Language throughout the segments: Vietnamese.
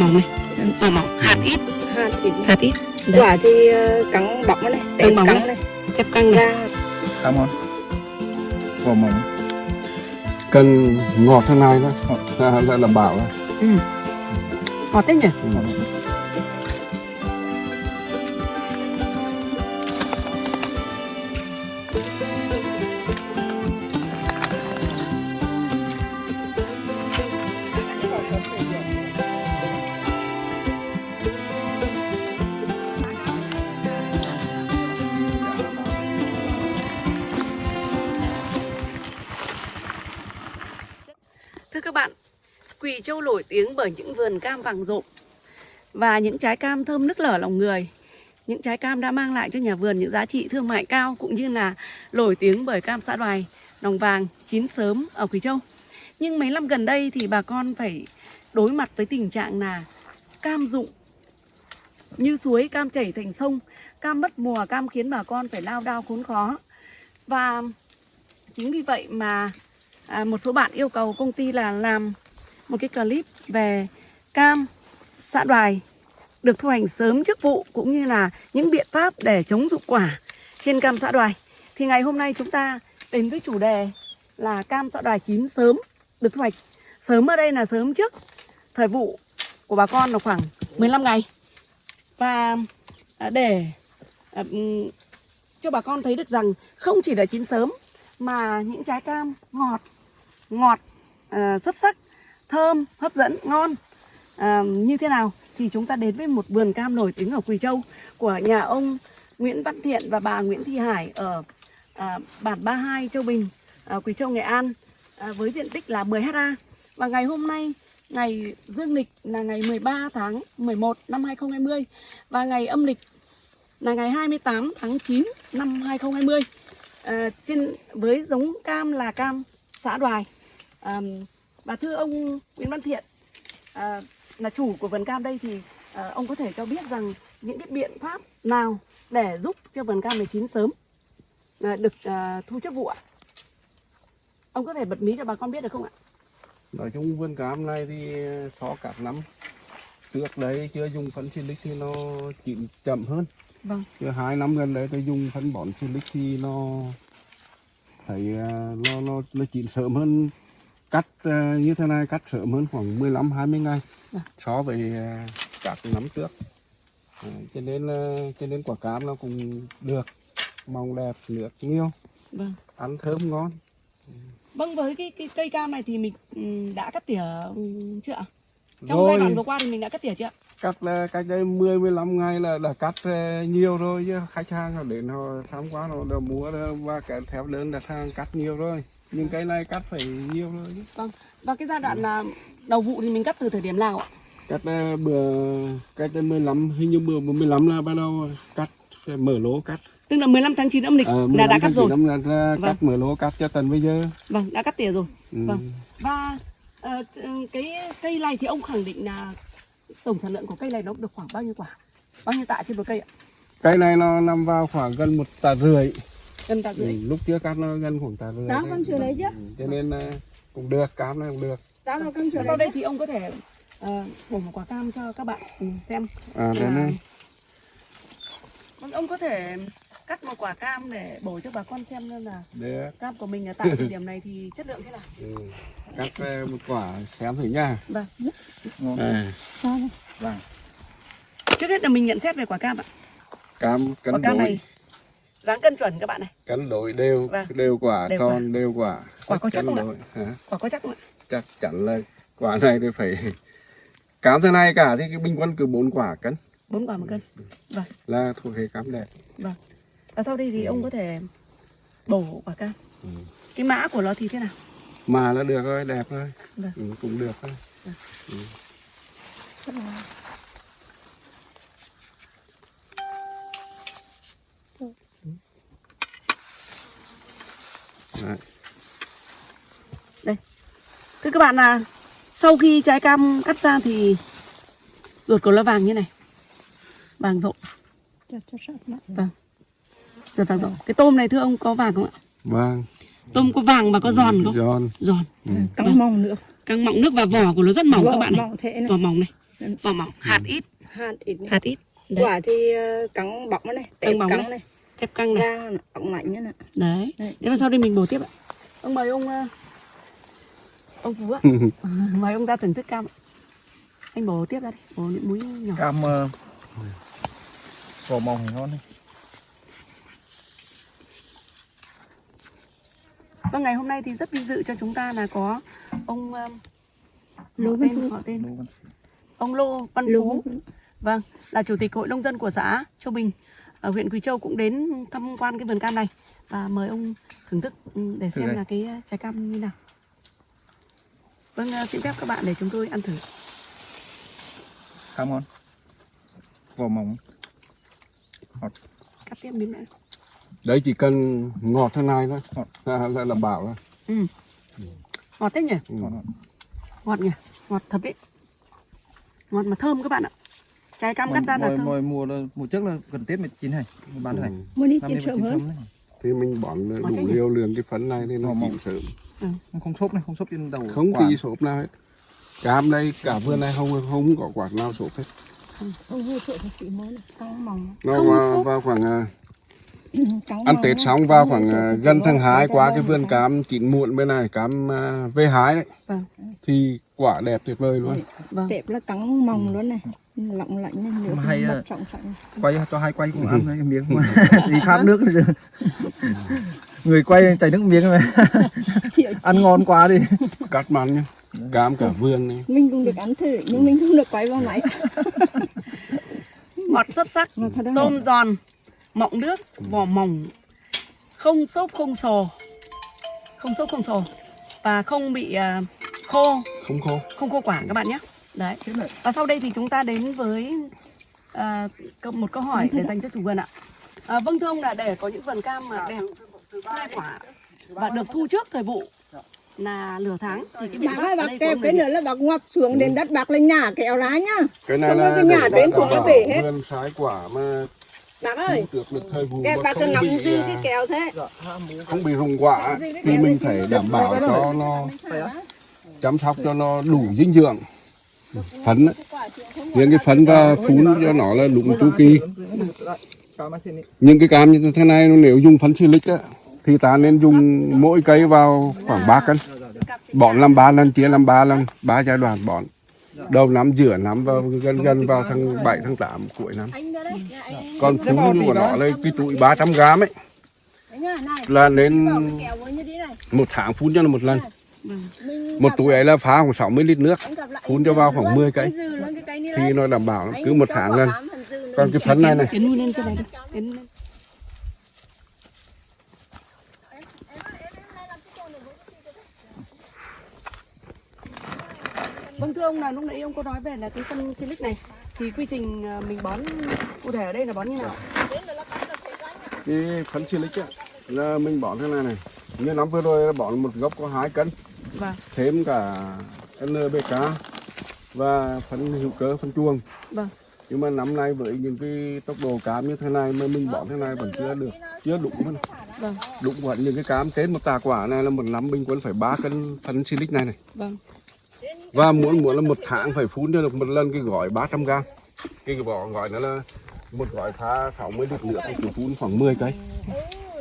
mỏng này. Vỏ mỏng. Hạt ít. Hạt ít hạt ít. Đấy. quả thì ờ, cắn bọc này Cắn bóng cắn này. Thép căng này. Ra. Cảm ơn. Vỏ mỏng. Cần ngọt thế này đó. Là, là, là bảo đó. ừ. ngọt thế nhỉ? Ừ. những vườn cam vàng rộm và những trái cam thơm nức lở lòng người. Những trái cam đã mang lại cho nhà vườn những giá trị thương mại cao cũng như là nổi tiếng bởi cam xã đoài, nòng vàng, chín sớm ở Quỳ Châu. Nhưng mấy năm gần đây thì bà con phải đối mặt với tình trạng là cam rụng như suối, cam chảy thành sông, cam mất mùa, cam khiến bà con phải lao đao khốn khó. Và chính vì vậy mà à, một số bạn yêu cầu công ty là làm một cái clip về cam xã đoài được thu hoạch sớm trước vụ cũng như là những biện pháp để chống dụng quả trên cam xã đoài. Thì ngày hôm nay chúng ta đến với chủ đề là cam xã đoài chín sớm được thu hoạch. Sớm ở đây là sớm trước thời vụ của bà con là khoảng 15 ngày. Và à, để à, ừ, cho bà con thấy được rằng không chỉ là chín sớm mà những trái cam ngọt ngọt à, xuất sắc thơm hấp dẫn ngon. À, như thế nào? Thì chúng ta đến với một vườn cam nổi tiếng ở Quỳ Châu của nhà ông Nguyễn Văn Thiện và bà Nguyễn Thị Hải ở à, bản 32 Châu Bình à, Quỳ Châu Nghệ An à, với diện tích là 10 ha và ngày hôm nay ngày dương lịch là ngày 13 tháng 11 năm 2020 và ngày âm lịch là ngày 28 tháng 9 năm 2020 à, trên với giống cam là cam xã Đoài. À, và thưa ông Nguyễn Văn Thiện à, là chủ của vườn cam đây thì à, ông có thể cho biết rằng những cái biện pháp nào để giúp cho vườn cam này chín sớm à, được à, thu trước vụ ạ? Ông có thể bật mí cho bà con biết được không ạ? Nói chung vườn cam này thì so các năm trước đấy chưa dùng phân silic thì nó chín chậm hơn. Vâng. Chứ hai năm gần đấy tôi dùng phân bón silic thì nó thấy à, nó nó nó chín sớm hơn cắt à, như thế này cắt sớm hơn khoảng 15 20 ngày Vâng. so với à, các năm trước. À, cho nên là cho nên quả cam nó cũng được màu đẹp nước nhiều. Vâng. Ăn thơm ngon. Vâng với cái, cái cây cam này thì mình ừm, đã cắt tỉa ừm, chưa ạ? Trong Rồi. giai đoạn vừa qua thì mình đã cắt tỉa chưa ạ? Cắt là cách đây 10 15 ngày là đã cắt ờ, nhiều rồi chứ. Khách hàng họ đến họ tham quan họ đã mua và cái theo đơn đặt hàng cắt nhiều rồi nhưng cái này cắt phải nhiều rồi chứ. vâng. Và cái giai đoạn là đầu vụ thì mình cắt từ thời điểm nào ạ? Cắt ờ, bữa cách đây 15 hình như bữa 15 là bắt đầu cắt phải mở lỗ cắt. Tức là 15 tháng 9 âm lịch Ờ, là 15 đã cắt rồi. 9 là ra Vâng. cắt mở lỗ cắt cho tận bây giờ. Vâng đã cắt tỉa rồi. Ừ. Vâng. và ch- cái cây này thì ông khẳng định là tổng sản lượng của cây này nó được khoảng bao nhiêu quả? Bao nhiêu tạ trên một cây ạ? Cái này nó nằm vào khoảng gần một tạ rưỡi gần tạ ừ. rưỡi lúc trước cắt nó gần khoảng tạ rưỡi Sao con chưa lấy chứ? Ừ, cho nên ờ, cũng được cam này cũng được. Sao mà con chưa sau lấy đây thì ông có thể ờ, bổ một quả cam cho các bạn ừ, xem. À đây À. này. ông có thể cắt một quả cam để bổ cho bà con xem xem là được. cam của mình ở tại thời điểm này thì chất lượng thế nào. Ừ. cắt ờ, một quả xem thử nha. Vâng. Ngon. À, sao? Vâng. Trước hết là mình nhận xét về quả cam ạ. Cam quả cân cam đối. này dáng cân chuẩn các bạn này. Cân đối đều Vâng. đều quả Đều tròn đều quả. Quả có chắc không ạ? Hả? quả có chắc không ạ? Chắc chắn là quả này thì phải cam thế này cả thì cái bình quân cứ bốn quả cân. Bốn quả một cân. Vâng. Là thuộc hệ cam đẹp. Vâng. Và sau đây thì ông có thể bổ quả cam. Ừ. cái mã của nó thì thế nào? Mà là được rồi đẹp rồi. Vâng. ừ, cũng được thôi Đấy. Thưa các bạn là sau khi trái cam cắt ra thì ruột của nó vàng như này. Vàng rộn vâng. Ruột vàng rộn cái tôm này thưa ông có vàng không ạ? Vâng tôm có vàng và có giòn không? Giòn. Giòn. Ừ. căng mông nữa. Căng mọng nước và vỏ của nó rất mỏng các bạn này. mỏng thế này. Vỏ mỏng này. Vỏ mỏng. Hạt ít. Hạt ít này. hạt ít. Đấy quả thì ờ, cắn bọc này tép bóng này. này. Thép căng này. Ra ống lạnh nữa nè đấy. Đấy. thế mà sau đây mình bổ tiếp ạ. Ông mời ông ờ, ông phú ạ. Mời ông ra thưởng thức cam anh bổ tiếp ra đi bổ những múi nhỏ. Cam ờ, vỏ mỏng thì ngon đấy vâng ngày hôm nay thì rất vinh dự cho chúng ta là có ông ờ, Lô tên họ tên. Lô ông Lô Văn Lô Phú. Vâng, là chủ tịch hội nông dân của xã Châu Bình ở huyện Quỳ Châu cũng đến tham quan cái vườn cam này. Và mời ông thưởng thức ừ, để xem là cái ờ, trái cam như nào. Vâng, ờ, xin phép các bạn để chúng tôi ăn thử. khá ngon vỏ mỏng Cắt tiếp miếng nữa. đấy chỉ cần ngọt thế này thôi là, là, là bảo rồi Ừ. Ngọt thế nhỉ? ừ. ngon. Ngọt nhỉ? Ngọt thật đấy. Ngọt mà thơm các bạn ạ. Trái cam cắt ra là thơm. mỗi mùa là mùa trước là gần tết mới chín này bán Ừ. này muốn đi vẫn chín hơn. Thì mình bón đủ liều lượng cái phấn này thì nó chín sớm. Không- không xốp này không xốp trên đầu không quả. tí sộp nào hết. Cam đây cả vườn này không không có quả nào sộp hết. Nó vào, vào khoảng à, ăn tết xong vào khoảng à, gần tháng mới. 2 Ra qua cái vườn cam chín muộn bên này cam à, về hái đấy. Vâng, thì quả đẹp tuyệt vời luôn. Vâng. tép là cắn mỏng luôn này lỏng lạnh này nữa thì hay à. trọng trọng. quay cho hai quay cũng ăn đấy miếng mà. Đi khát nước rồi người quay chảy nước miếng mà. Ăn ngon quá đi. Cắt mặn nhá. Cam cả vườn này. Mình cũng được ăn thử nhưng mình không được quay vào máy. Ngọt xuất sắc, tôm giòn, mọng nước, vỏ mỏng, không xốp không sồ. Không xốp không sồ và không bị à, khô. Không khô. Không khô quả các bạn nhé đấy. Và sau đây thì chúng ta đến với à, một câu hỏi để dành cho chủ vườn ạ. À, vâng thưa ông là để có những vườn cam mà đẹp sai quả và được thu trước thời vụ là nửa tháng thì cái bạc kêu ông cái nữa là bạc ngoặt xuống đến đất bạc lên nhà kéo ra nhá. Cái này Không là cái nhà đến thuộc nó về hết. vườn trái quả mà bạc ơi được được thời vụ bạc cứ bị dư à, cái kéo thế. Không bị rụng quả thì mình phải đảm bảo cho nó chăm sóc cho nó đủ dinh dưỡng phấn á, những cái phấn và phun cho nó là đúng chu kỳ. Những cái cam như thế này nếu dùng phấn silic á thì ta nên dùng mỗi cây vào khoảng 3 cân. Bón làm ba lần chia làm ba lần ba giai đoạn bón. Đầu năm giữa năm và gần gần vào tháng 7 tháng 8 cuối năm. Còn phun của nó là cái túi 300 gram ấy. Là nên một tháng phun cho nó một lần một túi ấy là phá khoảng 60 lít nước phun cho vào khoảng 10 cây thì nó đảm bảo cứ một tháng lần còn cái phấn này này. Vâng thưa ông là lúc nãy ông có nói về là cái phân silic này. Thì quy trình à, mình bón cụ thể ở đây là bón như nào? cái phấn silic á là mình bón thế này này. Như năm vừa rồi là bón một gốc có hai cân Vâng, thêm cả NPK và phân hữu cơ phân chuồng. Vâng, nhưng mà năm nay với những cái tốc độ cam như thế này mà mình bón thế này vẫn chưa được chưa đủ hơn. Vâng, đúng vẫn những cái cam trên một tà quả này là một năm bình quân phải 3 cân phân silic này này. Vâng, và muốn muốn là một tháng phải phun cho được một lần cái gói 300 gram. Cái vỏ gói nó là một gói pha 60 lít nước thì phun khoảng 10 cây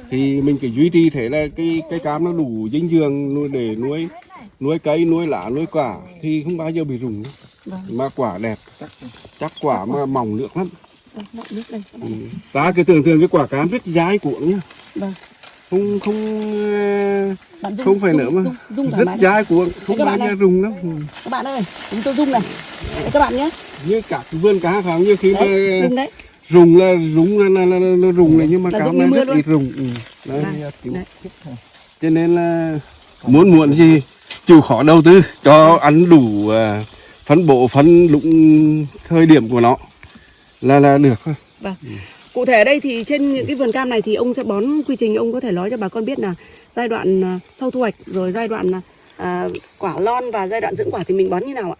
thì mình phải duy trì thế là cái cây cam nó đủ dinh dưỡng nuôi để nuôi nuôi cây nuôi lá nuôi quả thì không bao giờ bị rụng vâng, mà quả đẹp chắc quả mà mỏng nước lắm vâng, ừ. ta cái tưởng tượng cái quả cam rất dai cuộn nhá Vâng, không không dung, không phải dung, nữa mà dung, dung rất dai cuộn không bao giờ rụng lắm ừ. Các bạn ơi, chúng tôi dung này. Đấy, các bạn nhé. như cả vườn cá phải không như khi mà. Rùng là rùng là, là, là, là, là rùng này nhưng mà Là cam rụng này rất luôn. ít rùng ừ. đấy, Vâng, đấy. cho nên là muốn muộn gì chịu khó đầu tư cho ăn đủ à, phân bổ phân lụng thời điểm của nó là là được thôi Vâng. Cụ thể ở đây thì trên những cái vườn cam này thì ông sẽ bón quy trình ông có thể nói cho bà con biết là giai đoạn à, sau thu hoạch rồi giai đoạn à, quả lon và giai đoạn dưỡng quả thì mình bón như nào ạ?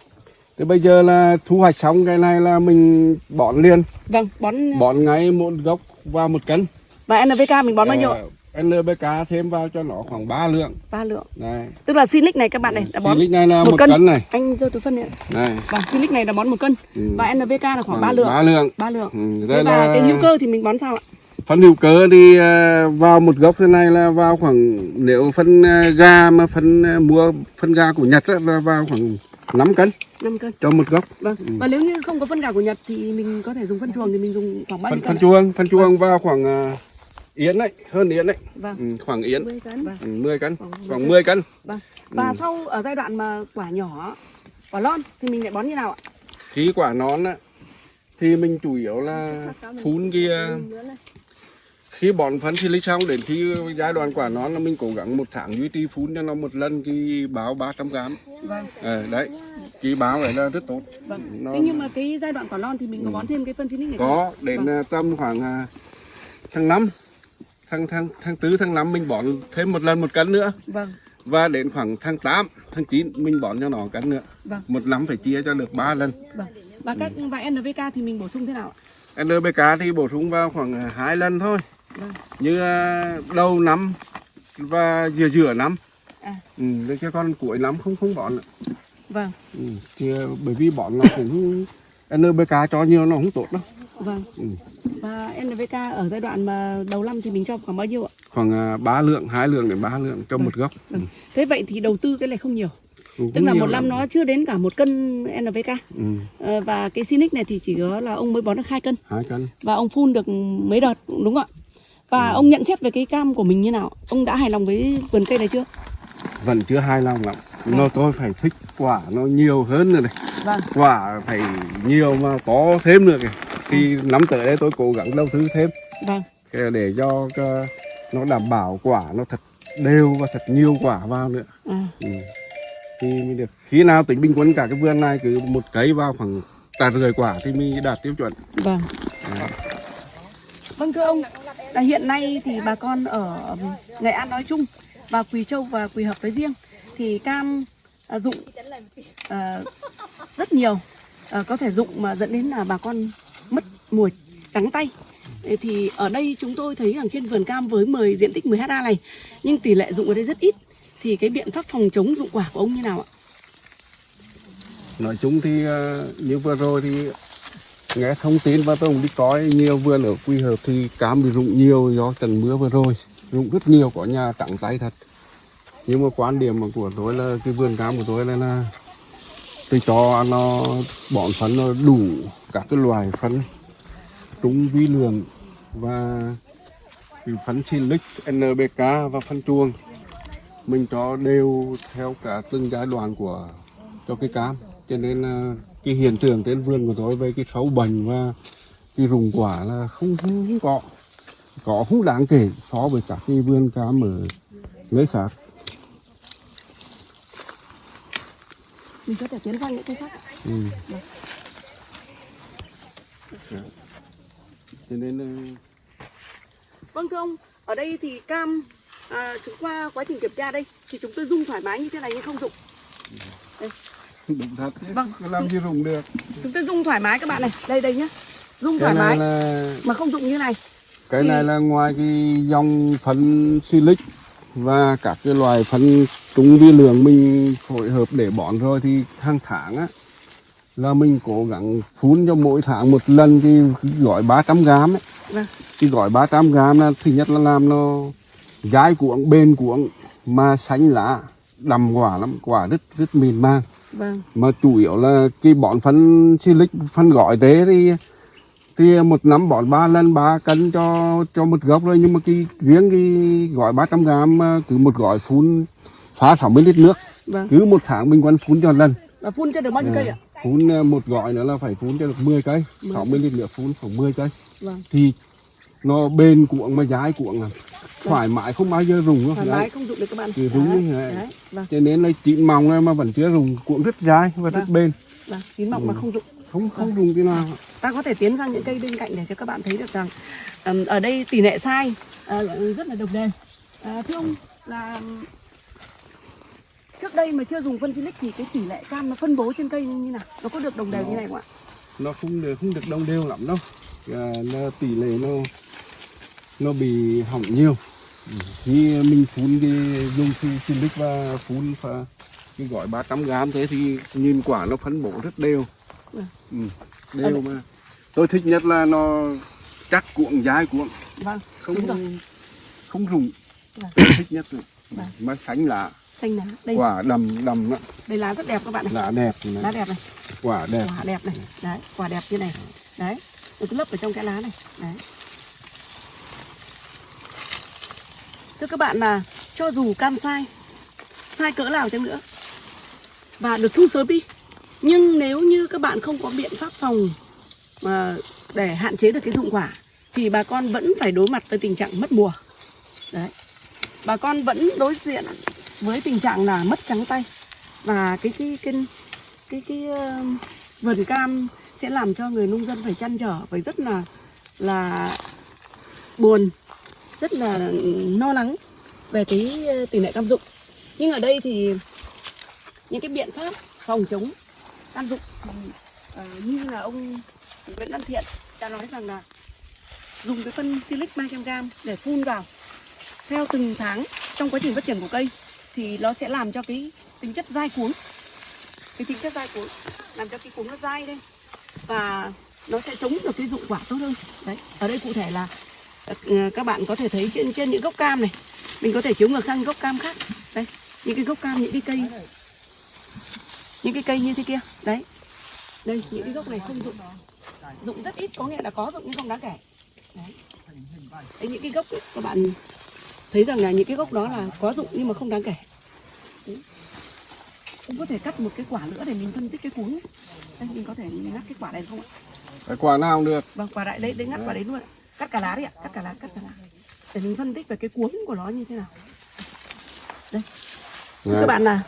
Thế bây giờ là thu hoạch xong cái này là mình bón liền. Vâng, bón bón ngay một gốc vào một cân. Và NPK mình bón bao nhiêu? Ờ, NPK thêm vào cho nó khoảng 3 lượng. Ba lượng. Này. Tức là silic này các bạn này đã bón Silic này là một một cân. cân, này. Anh giơ túi phân này này. Vâng silic này là bón một cân. Ừ. và NPK là khoảng ba lượng. ba lượng. Ba lượng. Ừ, Thế và là cái hữu cơ thì mình bón sao ạ? Phân hữu cơ thì ờ, vào một gốc thế này là vào khoảng nếu phân ờ, gà mà phân ờ, mua phân gà của Nhật là vào khoảng 5 cân. 5 cân. Cho một gốc. Vâng. Và nếu như không có phân gạo của Nhật thì mình có thể dùng phân chuồng thì mình dùng khoảng bao phân nhiêu phân cân ạ? chuông phân chuông vào khoảng ờ, yến đấy hơn yến đấy. Vâng. Ừ, khoảng yến. 10 cân. Vâng. ừ, 10 cân. Khoảng khoảng 10 cân. Vâng. Và Ừ. sau ở giai đoạn mà quả nhỏ quả lon thì mình lại bón như nào ạ? Khi quả nón á thì mình chủ yếu là phun kia khi bón phân silic xong đến khi giai đoạn quả nón là mình cố gắng một tháng duy trì phun cho nó một lần cái báo 300 gram. Vâng. Ờ, đấy cái báo này là rất tốt. Vâng. Nó- thế nhưng mà cái giai đoạn quả lon thì mình có bón thêm cái phân silic này không? có đến Vâng. à, tầm khoảng à, tháng 5 tháng tháng tháng tư tháng 5 mình bón thêm một lần một cân nữa. Vâng. Và đến khoảng tháng 8 tháng 9 mình bón cho nó cân nữa. Vâng. Một năm phải chia cho được 3 lần. Vâng. Và các và NPK thì mình bổ sung thế nào ạ? NPK thì bổ sung vào khoảng à, hai lần thôi như à, đầu năm và giữa giữa năm. À. Ừ, con cuối năm không không bón nữa vâng. Ừ, thì, à, bởi vì bón nó cũng NPK cho nhiều nó không tốt đâu. Vâng. Ừ. và NPK ở giai đoạn mà đầu năm thì mình cho khoảng bao nhiêu ạ? Khoảng à, 3 lượng hai lượng đến 3 lượng cho một gốc. Vâng. thế vậy thì đầu tư cái này không nhiều. Cũng tức là một năm lắm. nó chưa đến cả một cân NPK ừ, Ờ, và cái Sinic này thì chỉ có là ông mới bón được hai cân. Hai cân. Và ông phun được mấy đợt đúng không ạ và ông nhận xét về cái cam của mình như nào? Ông đã hài lòng với vườn cây này chưa? Vẫn chưa hài lòng lắm. Nó tôi phải thích quả nó nhiều hơn nữa này. Vâng. Quả phải nhiều mà có thêm nữa kìa. Thì năm tới đây tôi cố gắng đầu tư thêm. Vâng. Để cho nó đảm bảo quả nó thật đều và thật nhiều quả vào nữa. À, ừ. thì mới được. Khi nào tính bình quân cả cái vườn này cứ một cấy vào khoảng tạ rưỡi quả thì mới đạt tiêu chuẩn. Vâng. Vâng thưa ông là hiện nay thì bà con ở Nghệ An nói chung và Quỳ Châu và Quỳ Hợp nói riêng thì cam à, dụng à, rất nhiều. À, có thể dụng mà dẫn đến là bà con mất mùa trắng tay. Thì ở đây chúng tôi thấy rằng trên vườn cam với 10 diện tích 10 ha này nhưng tỷ lệ dụng ở đây rất ít. Thì cái biện pháp phòng chống dụng quả của ông như nào ạ? nói chung thì à, như vừa rồi thì nghe thông tin và tôi cũng đi coi nhiều vườn ở quy hợp thì cam bị rụng nhiều do trận mưa vừa rồi. Rụng rất nhiều có nhà trắng tay thật. Nhưng mà quan điểm mà của tôi là cái vườn cam của tôi là, là tôi cho nó bón phân nó đủ các cái loài phân trúng vi lượng và phân silic NPK và phân chuồng. Mình cho đều theo cả từng giai đoạn của cho cái cam cho nên là cái hiện tượng trên vườn của tôi về cái sâu bệnh và cái rụng quả là không không, không có có không đáng kể so với các cái vườn cam ở nơi khác Mình có thể tiến sang những cái khác ừ. Dạ. cho nên là Vâng thưa ông, ở đây thì cam à, chúng qua quá trình kiểm tra đây thì chúng tôi dung thoải mái như thế này nhưng không dụng. Đúng thật chứ. Vâng. Làm gì rụng được Chúng tôi dung thoải mái các bạn này, đây đây nhá. Cái thoải mái là mà không dụng như này. cái Thì- này là ngoài cái dòng phân silic và các cái loài phân trúng vi lượng mình phối hợp để bón rồi thì hàng tháng á là mình cố gắng phun cho mỗi tháng một lần cái gói 300 gram ấy. Vâng. Cái gói 300 gram là thứ nhất là làm nó dai cuống bền cuống mà xanh lá đầm quả lắm quả rất rất mịn màng Vâng, mà chủ yếu là cái bón phân silic phân gói tế thì thì một năm bón ba lần ba cân cho cho một gốc rồi nhưng mà cái riêng cái gói 300 gram cứ một gói phun phá 60 lít nước. Vâng. cứ một tháng mình vẫn phun cho lần. Và phun cho được bao nhiêu cây ạ? phun ờ, một gói nữa là phải phun cho được 10 cây. 60 lít nước phun khoảng 10 cây. Vâng, thì nó bền cuộn mà dai cuộn à thoải mái không bao giờ rùng thoải mái không dụng được các bạn. Thì đúng Đấy, thế. đấy, vâng, cho nên là chín mỏng mà vẫn chưa rùng cuộn rất dai và rất Vâng. bền vâng, chín mọng mà không dụng. không không rùng cái nào Ta có thể tiến sang những cây bên cạnh để cho các bạn thấy được rằng ừm, ở đây tỷ lệ sai à, rất là đồng đều. À, thưa ông là trước đây mà chưa dùng phân silic thì cái tỷ lệ cam nó phân bố trên cây như nào? Nó có được đồng đều như này không ạ? nó không được không được đồng đều lắm đâu à, nó tỷ lệ nó nó bị hỏng nhiều. Khi mình phun cái dùng phi silic và phun và cái gói 300 gram thế thì nhìn quả nó phân bổ rất đều. Ừ. ừ, đều mà. Tôi thích nhất là nó chắc cuộn dai cuộn. Vâng không không rụng. Vâng. thích nhất rồi Vâng. mà sánh lá. Xanh lá đây. Quả đầm đầm đó, đây lá rất đẹp các bạn này lá đẹp này. lá đẹp này. Quả đẹp. Quả đẹp này. Đấy quả đẹp như này. Đấy nó cứ lấp ở trong cái lá này. Đấy thưa các bạn là cho dù cam sai sai cỡ nào chăng nữa và được thu sớm đi. Nhưng nếu như các bạn không có biện pháp phòng mà để hạn chế được cái dụng quả thì bà con vẫn phải đối mặt với tình trạng mất mùa. Đấy. Bà con vẫn đối diện với tình trạng là mất trắng tay và cái cái cái cái cái uh, vườn cam sẽ làm cho người nông dân phải chăn trở phải rất là là buồn rất là lo lắng về cái ờ, tỷ lệ cam dụng. Nhưng ở đây thì những cái biện pháp phòng chống cam dụng ờ, như là ông Nguyễn Văn Thiện đã nói rằng là dùng cái phân silic 300 g để phun vào. Theo từng tháng trong quá trình phát triển của cây thì nó sẽ làm cho cái tính chất dai cuống. Cái tính chất dai cuống làm cho cái cuống nó dai lên và nó sẽ chống được cái dụng quả tốt hơn. Đấy, ở đây cụ thể là các bạn có thể thấy trên trên những gốc cam này. Mình có thể chiếu ngược sang gốc cam khác. Đây những cái gốc cam những cái cây. Những cái cây như thế kia. Đấy. Đây những cái gốc này không dụng. Dụng rất ít có nghĩa là có dụng nhưng không đáng kể. Đấy, đấy những cái gốc ấy, các bạn thấy rằng là những cái gốc đó là có dụng nhưng mà không đáng kể. Đấy. cũng có thể cắt một cái quả nữa để mình phân tích cái cuống đây mình có thể mình ngắt cái quả này không ạ? Cái quả nào cũng được. Vâng quả đại đấy đấy ngắt quả đấy luôn ạ cắt cả lá đi ạ cắt cả lá cắt cả lá. Để mình phân tích về cái cuống của nó như thế nào. Đây. Thưa Đấy. các bạn là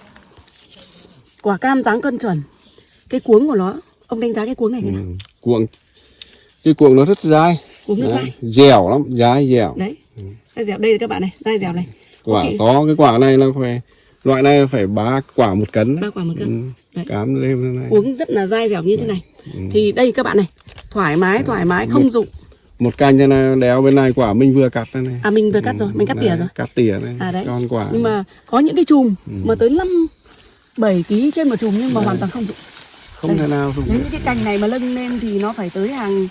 quả cam dáng cân chuẩn. Cái cuống của nó ông đánh giá cái cuống này thế nào? ừ. cuộn cái cuộn nó rất dai. Cuống nó Đấy, dai. dẻo lắm dai dẻo. Đấy. Dai dẻo đây các bạn này dai dẻo này. Quả Ok. to cái quả này là phải loại này phải ba quả một cân ba quả một cân. Ừ. Đấy. cám lên này. Cuống rất là dai dẻo như thế này. Ừ. thì đây các bạn này thoải mái thoải mái không dụng một cành như này đéo bên này quả mình vừa cắt đây này. À mình vừa cắt rồi mình cắt tỉa Đấy, rồi. cắt tỉa này À, đấy. con quả. Nhưng mà có những cái chùm mà tới 5 7 kg trên một chùm nhưng mà hoàn toàn không dụng không thể nào dùng những cái cành này mà lưng lên thì nó phải tới hàng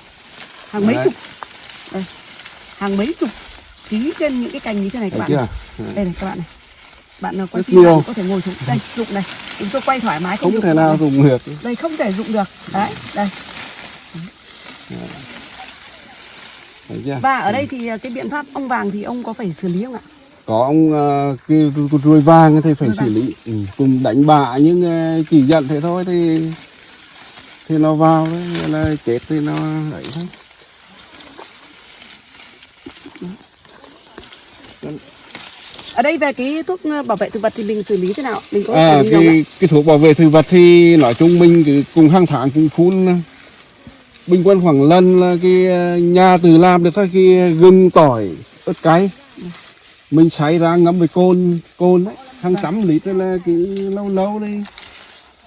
hàng mấy Đấy. chục. Đây. Hàng mấy chục ký trên những cái cành như thế này các Thấy bạn này. đây này các bạn này. Bạn nào quay phim có thể ngồi xuống. Đây dụng này chúng tôi quay thoải mái không thể nào dùng được. Đây không thể dụng được. Đấy đây và ở đây thì cái biện pháp ong vàng thì ông có phải xử lý không ạ? Có ông uh, cái con ruồi vàng thì phải Ruồi xử lý. Ừ. cùng đánh bạ nhưng uh, chỉ dẫn thế thôi thì thì nó vào đấy là chết thì nó ấy thôi. Ở đây về cái thuốc ờ, bảo vệ thực vật thì mình xử lý thế nào? Mình có à, cái cái thuốc bảo vệ thực vật thì nói chung mình cứ cùng hàng tháng cũng phun bình quân khoảng lần là cái uh, nhà từ làm được thôi cái gừng tỏi ớt cay. Mình xay ra ngâm với cồn cồn đấy hàng trăm lít là cái lâu lâu đi.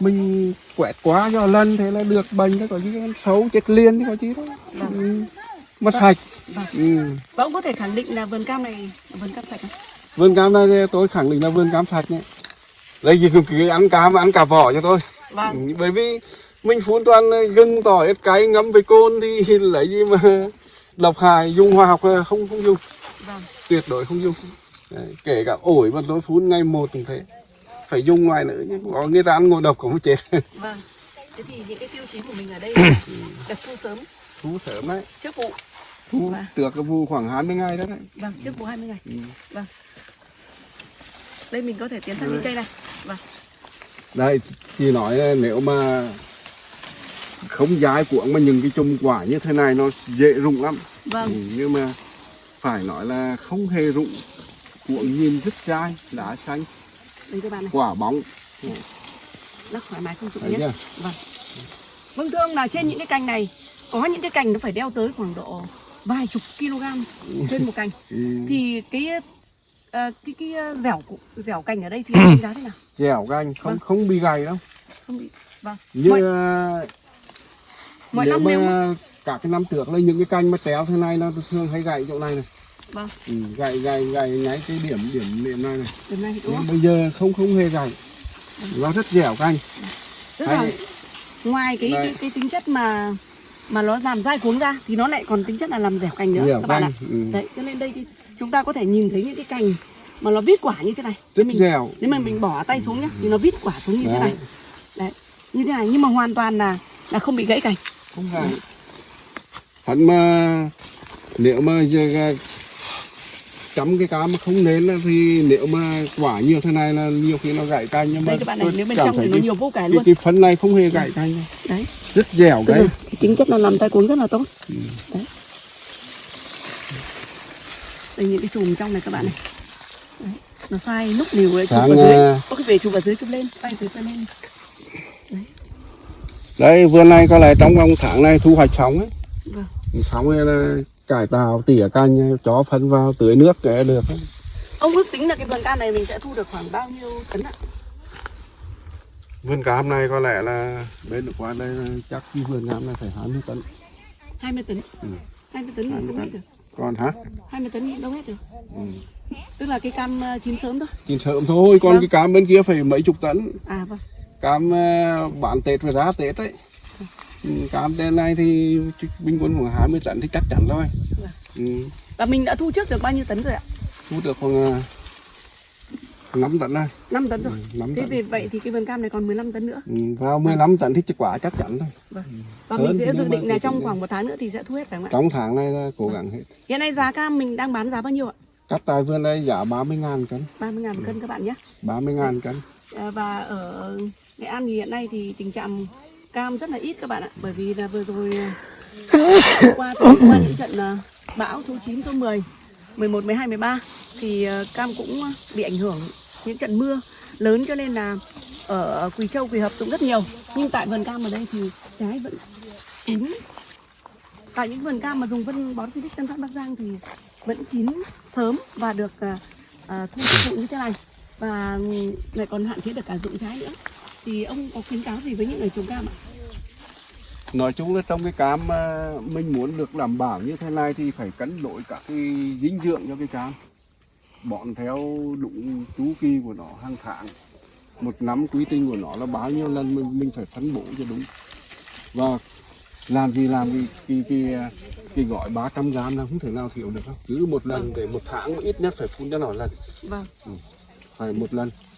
Mình quẹt quá cho lần thế là được bệnh thế có gì xấu chết liền thì có gì đâu. Ừ. mà sạch. Vâng. ừ. và ông có thể khẳng định là vườn cam này vườn cam sạch không? Vườn cam này tôi khẳng định là vườn cam sạch nhé. Đây chỉ cứ, ăn cam ăn cả vỏ cho tôi vâng. Bởi vì mình phun toàn gừng tỏi ớt cay ngâm với cồn thì lấy gì mà độc hại dùng hóa học là không không dùng. Vâng. Tuyệt đối không dùng. Đấy, kể cả ổi mà tôi phun ngày một cũng thế. Phải dùng ngoài nữa chứ có người ta ăn ngồi độc cũng không chết. Vâng. Thế thì những cái tiêu chí của mình ở đây là được thu sớm. Thu sớm đấy. Trước vụ. Thu Vâng. được cái vụ khoảng 20 ngày đó đấy. Vâng trước vụ 20 ngày. Ừ. vâng. Đây mình có thể tiến sang những cây này. Vâng. Đây thì nói là nếu mà không dai cuộn mà những cái chùm quả như thế này nó dễ rụng lắm. Vâng. Ừ, nhưng mà phải nói là không hề rụng. Cuộn nhìn rất dai lá xanh. Quả bóng. Rất thoải mái không thấy nhé. chưa vâng. Vâng thưa ông là trên những cái cành này có những cái cành nó phải đeo tới khoảng độ vài chục kg trên một cành. Ừ. thì cái ờ, cái cái ờ, dẻo dẻo cành ở đây thì đánh giá thế nào? Dẻo ganh không Vâng. không bị gầy đâu. Không bị vâng. Như Mọi- mọi nếu năm mà nếu cả cái năm trước là những cái cành mà téo thế này nó thường hay gãy chỗ này này Vâng. ừ, gậy gậy gậy nháy cái điểm điểm điểm này này Điểm này đúng nhưng không? bây giờ không không hề gậy nó rất dẻo canh Tức là Hay. ngoài cái, cái cái tính chất mà mà nó làm dai cuống ra thì nó lại còn tính chất là làm dẻo cành nữa dẻo các bạn ạ. canh ừ. Đấy, cho nên đây thì chúng ta có thể nhìn thấy những cái cành mà nó vít quả như thế này. rất mình, dẻo nếu mà mình bỏ tay xuống nhá thì nó vít quả xuống như thế Đấy. này. Đấy, như thế này nhưng mà hoàn toàn là là không bị gãy cành. Không gãy hắn mà nếu mà giờ chấm cái cá mà không nên á, thì nếu mà quả nhiều thế này là nhiều khi nó gãy canh nhưng mà Đây các bạn này, nếu bên trong thì nó cái, nhiều vô cái, luôn. cái phân này không hề gãy đâu. Đấy, rất dẻo tức cái cái tính chất là làm tay cuống rất là tốt. Ừ. Đấy. Đây những cái chùm trong này các bạn này. Đấy, nó sai lúc đều ấy, chụp vào dưới. à, Có cái về chụp vào dưới chụp lên, tay dưới tay lên. Đây vườn này có lẽ trong vòng tháng này thu hoạch xong ấy. Vâng. Xong là cải tạo tỉa canh cho phân vào tưới nước để được. ấy. Ông ước tính là cái vườn cam này mình sẽ thu được khoảng bao nhiêu tấn ạ? Vườn cam này có lẽ là bên được qua đây chắc cái vườn cam này phải 20 tấn. 20 tấn. Ừ. 20 tấn thì 20 đâu tấn. Còn hả? 20 tấn đâu hết được. Ừ. Tức là cái cam ờ, chín sớm thôi. Chín sớm thôi, còn Vâng. cái cam bên kia phải mấy chục tấn. À vâng. Cam ờ, bán Tết và giá Tết ấy. Ừ, Cam tên này thì bình quân khoảng 20 tấn thì chắc chắn rồi. Vâng. Ừ. Và mình đã thu trước được bao nhiêu tấn rồi ạ? Thu được khoảng ờ, 5 tấn này. 5 tấn rồi. 5 Thế tấn. vì vậy thì cái vườn cam này còn 15 tấn nữa. Ừ, vào 15 tấn thì quả chắc chắn thôi. Và Hơn mình sẽ dự định là trong khoảng một tháng nữa thì sẽ thu hết phải không ạ? Trong tháng này là cố gắng hết. Hiện nay giá cam mình đang bán giá bao nhiêu ạ? Cắt tại vườn đây giá 30 ngàn cân 30 ngàn cân các bạn nhé. 30 ngàn cân À, Và ở Nghệ An thì hiện nay thì tình trạng cam rất là ít các bạn ạ. Bởi vì là vừa rồi qua thì qua những trận à, bão số 9, số 10, 11, 12, 13 thì à, cam cũng bị ảnh hưởng những trận mưa lớn cho nên là ở Quỳ Châu, Quỳ Hợp cũng rất nhiều. Nhưng tại vườn cam ở đây thì trái vẫn chín. Tại những vườn cam mà dùng phân bón Silic Tân Phát Bắc Giang thì vẫn chín sớm và được à, thu thụ như thế này và lại còn hạn chế được cả dụng trái nữa thì ông có khuyến cáo gì với những người trồng cam ạ? Nói chung là trong cái cam mà mình muốn được đảm bảo như thế này thì phải cân đối các cái dinh dưỡng cho cái cam. Bọn theo đúng chu kỳ của nó hàng tháng Một năm quy trình của nó là bao nhiêu lần mình, mình phải phân bổ cho đúng. Và làm gì làm gì cái, cái, cái gói 300 gram là không thể nào thiếu được đâu. Cứ một lần để một tháng ít nhất phải phun cho nó lần. Vâng, phải một lần. Vâng.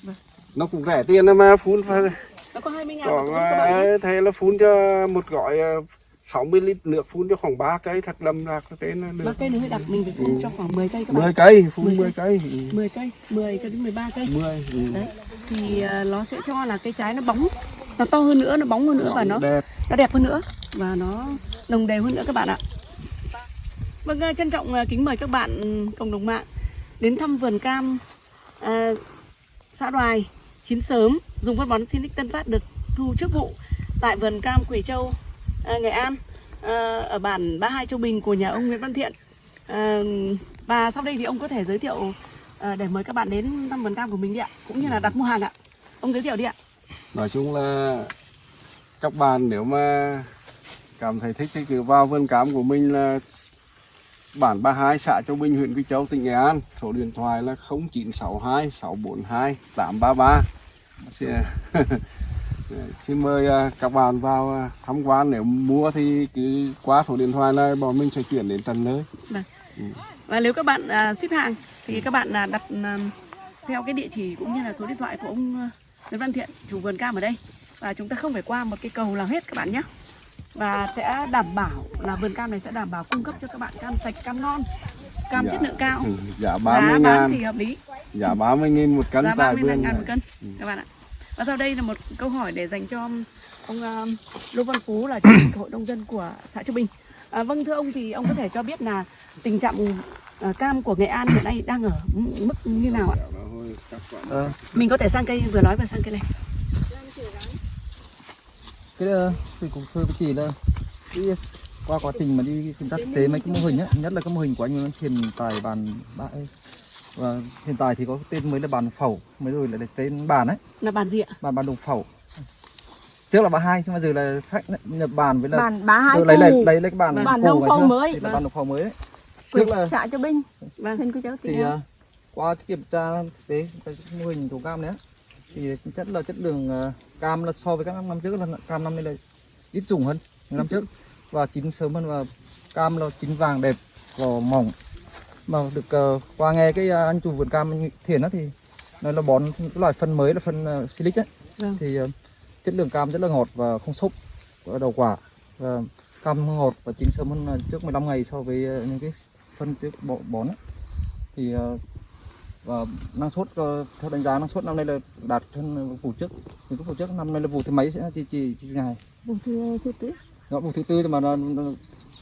Nó cũng rẻ tiền mà phun phải nó có 20 ngàn còn ờ, thế là phun cho một gói ờ, 60 lít nước phun cho khoảng 3 cây thật lầm ra cái là Ba được cây nữa đặc mình phải phun cho khoảng 10 cây các 10 bạn. cây phun 10 10 cây ừ, 10 cây, 10 cây đến 13 cây. 10 ừ. Đấy. Thì à, nó sẽ cho là cái trái nó bóng, nó to hơn nữa, nó bóng hơn nữa và nó đẹp nó đẹp hơn nữa và nó đồng đều hơn nữa các bạn ạ. Vâng, à, trân trọng à, kính mời các bạn ừ, cộng đồng mạng đến thăm vườn cam à, xã Đoài chín sớm dùng phân bón Sinic Tân Phát được thu trước vụ tại vườn cam Quỳ Châu, à, Nghệ An à, ở bản 32 Châu Bình của nhà ông Nguyễn Văn Thiện. À, và sau đây thì ông có thể giới thiệu à, để mời các bạn đến thăm vườn cam của mình đi ạ, cũng như là đặt mua hàng ạ. Ông giới thiệu đi ạ. nói chung là các bạn nếu mà cảm thấy thích thì cứ vào vườn cam của mình là bản 32 xã Châu Bình huyện Quy Châu tỉnh Nghệ An. Số điện thoại là 0962 642 833 xin, xin mời à, các bạn vào à, tham quan. Nếu mua thì cứ qua số điện thoại này bọn mình sẽ chuyển đến tận nơi. Và nếu các bạn à, ship hàng thì các bạn đặt theo cái địa chỉ cũng như là số điện thoại của ông Nguyễn Văn Thiện, chủ vườn cam ở đây. Và chúng ta không phải qua một cái cầu nào hết các bạn nhé. Và sẽ đảm bảo là vườn cam này sẽ đảm bảo cung cấp cho các bạn cam sạch, cam ngon, cam Dạ. chất lượng cao. Ừ, giá Giá 30 bán ngàn thì hợp lý, giá 30 nghìn một cân giá tại 35 vườn ngàn một này. cân các bạn ạ. Và sau đây là một câu hỏi để dành cho ông à, Lô Văn Phú là chủ tịch hội nông dân của xã Châu Bình. À, vâng thưa ông thì ông có thể cho biết là tình trạng à, cam của Nghệ An hiện nay đang ở mức như nào ạ? Ờ, Mình có thể sang cây vừa nói và sang cây này. Cái ờ, thì cũng thưa với chị là cái qua quá trình mà đi công tác thực tế mấy cái mô hình á nhất là cái mô hình của anh Thiền tại bàn bãi và hiện tại thì có cái tên mới là bàn phẩu mới rồi lại là tên bàn ấy. Là bàn gì ạ? bàn bàn đồng phẩu. Trước là bà hai nhưng mà giờ là sách nhập bàn với là Bản bá hai lấy lấy lấy lấy cái bàn Bàn đồng phẩu mới. thì là bàn đồng phẩu mới đấy trước là xã cho binh Vâng. thì à, qua kiểm tra thực tế cái mô hình thủ cam đấy thì chất là chất lượng à, cam là so với các năm trước là cam năm nay là ít dùng hơn năm trước và chín sớm hơn và cam là chín vàng đẹp vỏ mỏng mà được à, qua nghe cái à, anh chủ vườn cam thiền đó thì nói là bón cái loại phân mới là phân uh, silic ấy Vâng. thì à, chất lượng cam rất là ngọt và không xốp ở đầu quả và cam ngọt và chín sớm hơn trước 15 ngày so với à, những cái phân trước bón, ấy. thì à, và năng suất ờ, theo đánh giá năng suất năm nay là đạt hơn vụ trước. Những cái vụ trước năm nay là vụ thứ mấy sẽ chỉ chỉ chỉ ngày? Vùng thứ đó, vụ thứ tư mà nó, nó,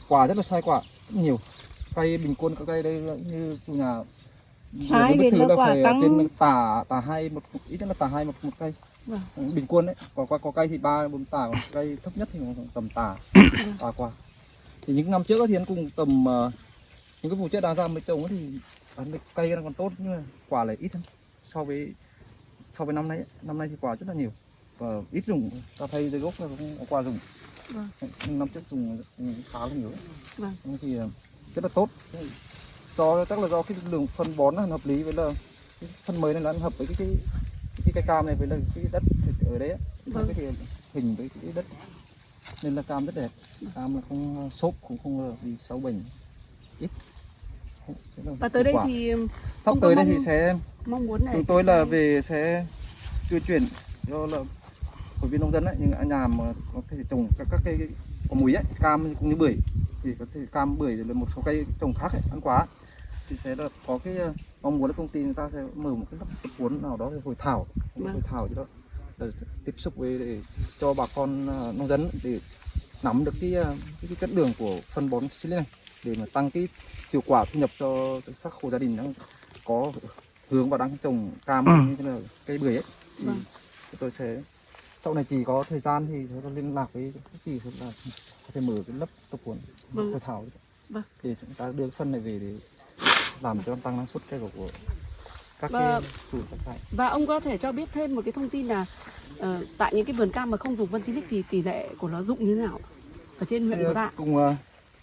quả rất là sai quả rất nhiều. Cây bình quân các cây đây như chủ nhà Sai vì nó là quả phải căng. trên tả tả hai một ít nhất là tả hai một một cây. Vâng. bình quân đấy có có, có cây thì ba bốn tả còn cây thấp nhất thì tầm tả tả quả. Thì những năm trước thì nó cùng tầm ờ, những cái vụ trước đang ra mới trồng thì cây nó còn tốt nhưng mà quả lại ít hơn so với so với năm nay ấy. năm nay thì quả rất là nhiều và ít dùng ta thấy dưới gốc là cũng có quả dùng Vâng. năm trước dùng khá là nhiều. Vâng. Thì ờ, rất là tốt do chắc là do cái lượng phân bón nó hợp lý với là cái phân mới này là nó hợp với cái cái cái cây cam này với là cái đất ở đấy. Vâng. cái hình với cái đất nên là cam rất đẹp cam là không xốp cũng không bị sâu bệnh ít Và tới đây quả. thì sắp tới đây thì sẽ mong muốn này chúng tôi là về sẽ tuyên truyền do là hội viên nông dân ấy những nhà mà có thể trồng các các cây có múi ấy cam cũng như bưởi thì có thể cam bưởi rồi một số cây trồng khác ấy, ăn quả thì sẽ là có cái ờ, mong muốn là công ty người ta sẽ mở một cái tập huấn nào đó để hội thảo Vâng. hội thảo gì đó để tiếp xúc với để cho bà con ờ, nông dân để nắm được cái, ờ, cái, cái chất lượng của phân bón silic này để mà tăng cái hiệu quả thu nhập cho các hộ gia đình đang có hướng vào đang trồng cam như thế là cây bưởi ấy thì Vâng. tôi sẽ sau này chỉ có thời gian thì chúng tôi liên lạc với các chị hoặc là có thể mở cái lớp tập huấn Vâng. hội thảo Vâng. để chúng ta đưa cái phân này về để làm cho tăng năng suất cây của, của các Và- cái chủ các trại Và ông có thể cho biết thêm một cái thông tin là ờ, tại những cái vườn cam mà không dùng phân silic thì tỷ lệ của nó dụng như thế nào ở trên huyện của cùng ờ,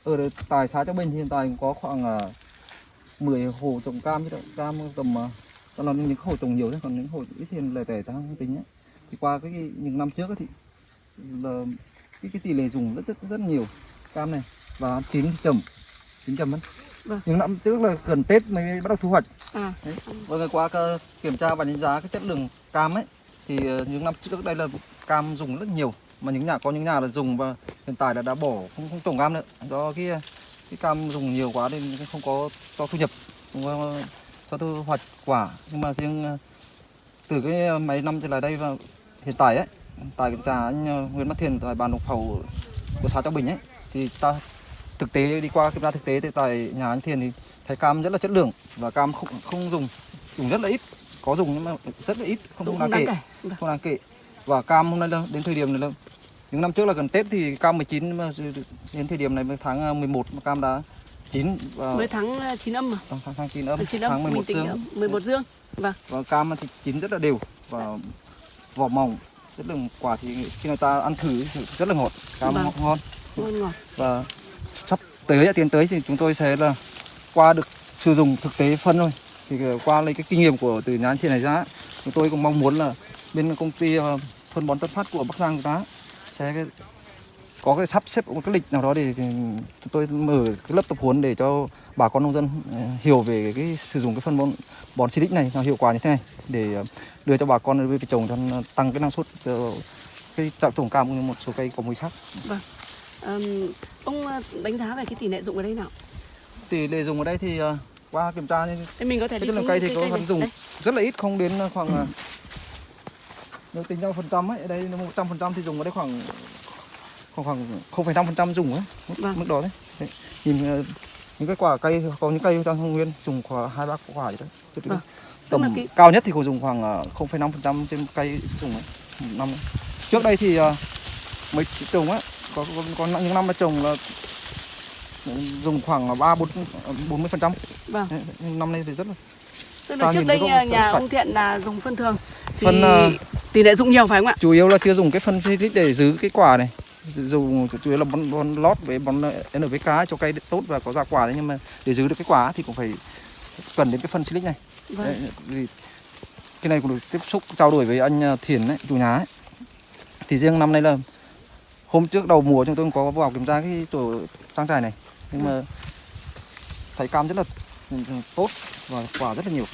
ở tại xã Châu Bình hiện tại cũng có khoảng uh, 10 hồ trồng cam chứ đâu cam tầm uh, đó là những hồ trồng nhiều đấy còn những hồ ít thì lẻ tẻ ta không tính nhé thì qua cái, những năm trước ấy thì là cái, cái tỷ lệ dùng rất rất rất nhiều cam này và chín chậm chín chậm hơn Vâng. những năm trước là gần Tết mới bắt đầu thu hoạch À, Đấy. Và ngày qua kiểm tra và đánh giá cái chất lượng cam ấy thì ờ, những năm trước đây là cam dùng rất nhiều mà những nhà có những nhà là dùng và hiện tại là đã bỏ không không trồng cam nữa. Do cái cái cam dùng nhiều quá nên không có cho thu nhập không có cho thu hoạch quả. Nhưng mà riêng ờ, từ cái mấy năm trở lại đây và hiện tại ấy tại tra anh ờ, Nguyễn Văn Thiền tại bàn độc khẩu của xã Châu Bình ấy thì ta thực tế đi qua kiểm tra thực tế thì tại nhà anh Thiền thì thấy cam rất là chất lượng và cam không không dùng dùng rất là ít. Có dùng nhưng mà rất là ít không, không đáng kể. không đáng kể. Và cam hôm nay là đến thời điểm này là những năm trước là gần Tết thì cam 19 nhưng mà đến thời điểm này mới tháng ờ, 11 mà cam đã chín và Mới tháng ờ, chín âm mà. tháng tháng, tháng 9 âm Tháng chín âm tháng 11 mình tính dương âm, 11 dương. Vâng. và cam thì chín rất là đều và vỏ mỏng rất là quả thì khi người ta ăn thử rất là ngọt cam Vâng. ngon Ngon ngọt. và sắp tới tiến tới thì chúng tôi sẽ là qua được sử dụng thực tế phân thôi thì qua lấy cái kinh nghiệm của từ anh chị này ra chúng tôi cũng mong muốn là bên công ty phân bón Tân Phát của Bắc Giang chúng ta sẽ có cái sắp xếp một cái lịch nào đó để chúng tôi mở cái lớp tập huấn để cho bà con nông dân ờ, hiểu về cái sử dụng cái phân bón bón xịt này nó hiệu quả như thế này để ờ, đưa cho bà con về trồng cho tăng cái năng suất cái trạm trồng cam cũng như một số cây có mùi khác Ờm, ông ờ, đánh giá về cái tỷ lệ dụng ở đây nào? tỷ lệ dùng ở đây thì qua kiểm tra thì mình có thể Cái đi xuống cây thì có phần dùng Đây. rất là ít không đến khoảng ờ, nếu tính theo phần trăm ấy ở đây một trăm phần trăm thì dùng ở đây khoảng khoảng khoảng không phẩy năm phần trăm dùng ấy mức, Vâng. mức đó đấy, đấy. nhìn ờ, những cái quả cây có những cây trong Hưng Nguyên dùng khoảng hai ba quả vậy đấy Vâng. Tầm cái- cao nhất thì có dùng khoảng ờ, không phẩy năm phần trăm trên cây dùng ấy năm ấy. trước đây thì ờ, mấy trồng á có, có, có những năm mà trồng là dùng khoảng ba bốn bốn mươi phần trăm Vâng. năm nay thì rất là Tức là trước đây nhà, nhà ông Thiện là dùng phân thường Phân, ờ, tỷ lệ dụng nhiều phải không ạ? chủ yếu là chưa dùng cái phân physic để giữ cái quả này dùng chủ yếu là bón, bón lót với bón NPK cho cây tốt và có ra quả đấy nhưng mà để giữ được cái quả thì cũng phải cần đến cái phân silic này vâng. Đấy, cái này cũng được tiếp xúc trao đổi với anh à, Thiền đấy, chủ nhà ấy. Thì riêng năm nay là hôm trước đầu mùa chúng tôi cũng có vào kiểm tra cái tổ trang trại này nhưng mà thấy cam rất là ừ, tốt và quả rất là nhiều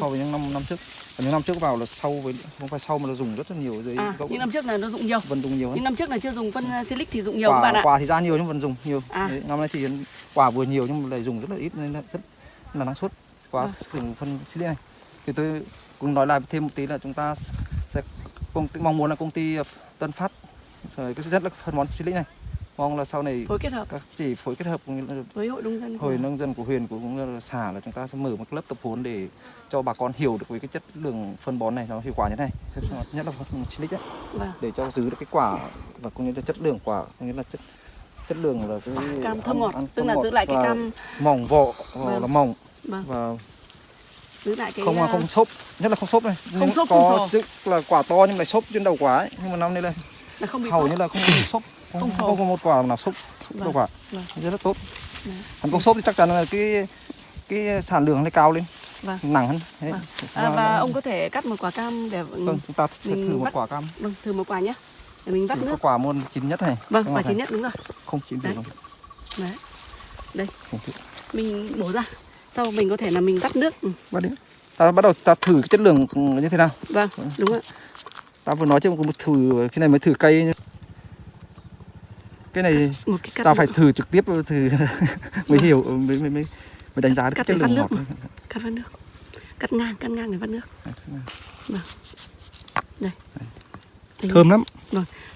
so với những năm năm trước. Còn những năm trước vào là sâu với không phải sâu mà là dùng rất là nhiều dưới À, gốc những năm trước là nó dụng nhiều. vẫn dùng nhiều hơn. Những năm trước là chưa dùng phân silic thì dụng nhiều các quả, bạn ạ. quả thì ra nhiều nhưng vẫn dùng nhiều. À. Đấy, năm nay thì quả vừa nhiều nhưng mà lại dùng rất là ít nên là rất là năng suất quá Vâng. dùng phân silic này. Thì tôi cũng nói lại thêm một tí là chúng ta sẽ công ty, mong muốn là công ty Tân Phát rồi cái rất là phân bón silic này mong là sau này Phối kết hợp các chỉ phối kết hợp với hội nông dân hội nông dân của huyện cũng là xã là chúng ta sẽ mở một lớp tập huấn để cho bà con hiểu được về cái chất lượng phân bón này nó hiệu quả như thế này. Nhất là phân silic đấy Vâng. để cho giữ được cái quả và cũng như là chất lượng quả cũng như là chất chất lượng là cái Cam thơm ngọt, ăn tức là giữ lại cái cam. mỏng vỏ Vâng. là mỏng. Vâng, và giữ lại cái không uh, không xốp nhất là không xốp này. Không Nhưng xốp, không có sò. tức là quả to nhưng lại xốp trên đầu quả ấy nhưng mà năm nay là là không bị hầu như là không bị xốp. Không, Không không có một quả nào xốp xốp đầu Vâng. quả. Vâng. rất là tốt. Còn không xốp thì chắc chắn là cái cái sản lượng nó cao lên Vâng. nặng hơn Đấy. Vâng. À, và ông có thể cắt một quả cam để vâng chúng ta mình thử một bắt- quả cam vâng thử một quả nhé. Để mình vắt thử nước. quả muôn chín nhất này Vâng, quả chín nhất đúng rồi. không chín Đấy. được Đấy. Đây, không thử. mình bổ ra. Sau mình có thể là mình vắt nước. Ừ. bắt đi ta bắt đầu ta thử cái chất lượng như thế nào Vâng, đúng ạ. ta vừa nói chứ một thử cái này mới thử cây cái này cái ta phải thử trực tiếp thử mới hiểu mới mới mới, mới đánh giá được Cắt cái lượng ngọt nước cắt vắt nước. Cắt ngang, cắt ngang để vắt nước. Đây. Đây. Thơm lắm.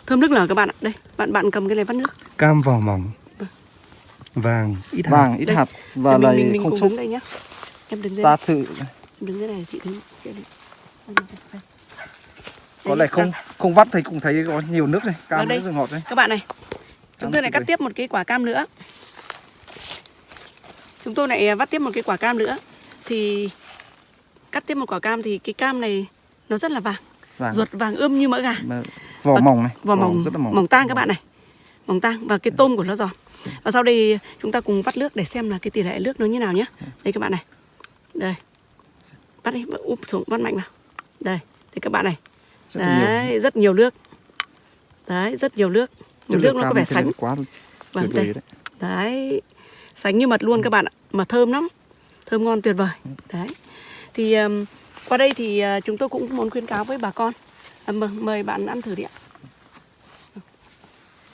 Thơm nước lở các bạn ạ. Đây, bạn bạn cầm cái này vắt nước. Cam vỏ mỏng. Vâng. Vàng, ít hạt. vàng ít Đây. hạt và mình, mình, không đứng đây nhá. Em đứng đây. ta thử Đứng đây này chị đứng. Đây, đây. Đây, có lẽ không vâng. không vắt thì cũng thấy có nhiều nước này cam Vâng, là ngọt đấy Các bạn này, chúng tôi lại cắt tiếp một cái quả cam nữa. Chúng tôi lại vắt tiếp một cái quả cam nữa. Thì cắt tiếp một quả cam thì cái cam này nó rất là vàng, vàng ruột vàng ươm như mỡ gà. vỏ Và mỏng này Vỏ mỏng, rất là mỏng mỏng tang các bạn này. Mỏng tang và cái tôm của nó giòn. Và sau đây chúng ta cùng vắt nước để xem là cái tỷ lệ nước nó như nào nhé. Đây các bạn này. Đây. Vắt đi, úp xuống vắt mạnh vào. Đây, thì các bạn này. rất là nhiều. Đấy, rất nhiều nước. Đấy, rất nhiều nước. Chất nước nó có vẻ sánh. quá Vâng, đây. đấy Đấy, sánh như mật luôn các bạn ạ, mà thơm lắm, thơm ngon tuyệt vời. Đấy, thì um, qua đây thì uh, chúng tôi cũng muốn khuyến cáo với bà con, à, mời, bạn ăn thử đi ạ.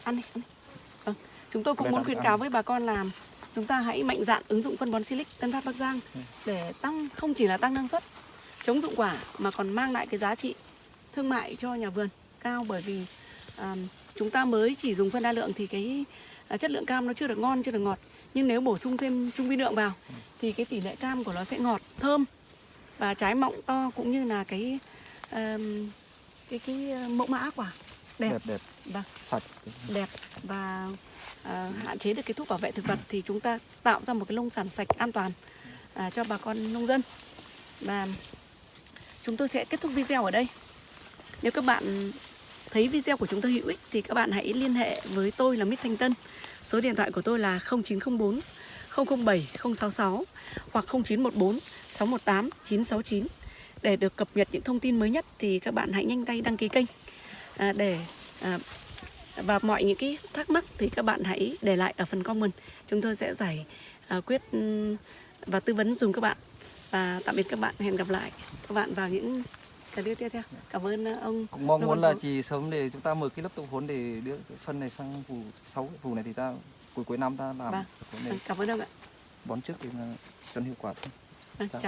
Ăn đi, ăn đi. Vâng, chúng tôi cũng muốn khuyến cáo với bà con là chúng ta hãy mạnh dạn ứng dụng phân bón Silic Tân Phát Bắc Giang để tăng không chỉ là tăng năng suất, chống dụng quả mà còn mang lại cái giá trị thương mại cho nhà vườn cao bởi vì à, chúng ta mới chỉ dùng phân đa lượng thì cái à, chất lượng cam nó chưa được ngon chưa được ngọt. Nhưng nếu bổ sung thêm trung vi lượng vào thì cái tỷ lệ cam của nó sẽ ngọt thơm và trái mọng to cũng như là cái ờm, cái cái ờ, mẫu mã quả. Đẹp. Đẹp đẹp. Vâng. Sạch. Đẹp và à, hạn chế được cái thuốc bảo vệ thực vật thì chúng ta tạo ra một cái nông sản sạch an toàn à, cho bà con nông dân. Và chúng tôi sẽ kết thúc video ở đây. Nếu các bạn thấy video của chúng tôi hữu ích thì các bạn hãy liên hệ với tôi là Mít Thanh Tân. Số điện thoại của tôi là 0904 007 066 hoặc 0914 618 969 để được cập nhật những thông tin mới nhất thì các bạn hãy nhanh tay đăng ký kênh. À, để à, và mọi những cái thắc mắc thì các bạn hãy để lại ở phần comment. Chúng tôi sẽ giải à, quyết và tư vấn dùng các bạn. Và tạm biệt các bạn. Hẹn gặp lại các bạn vào những cái video tiếp theo cảm ơn à, ông cũng mong Vâng, muốn vâng, là vâng. chỉ sớm để chúng ta mở cái lớp tập huấn để đưa phân này sang vụ sáu vụ này thì ta cuối cuối năm ta làm Vâng. này cảm ơn ông ạ bón trước thì là cho hiệu quả thôi Vâng, Dạ.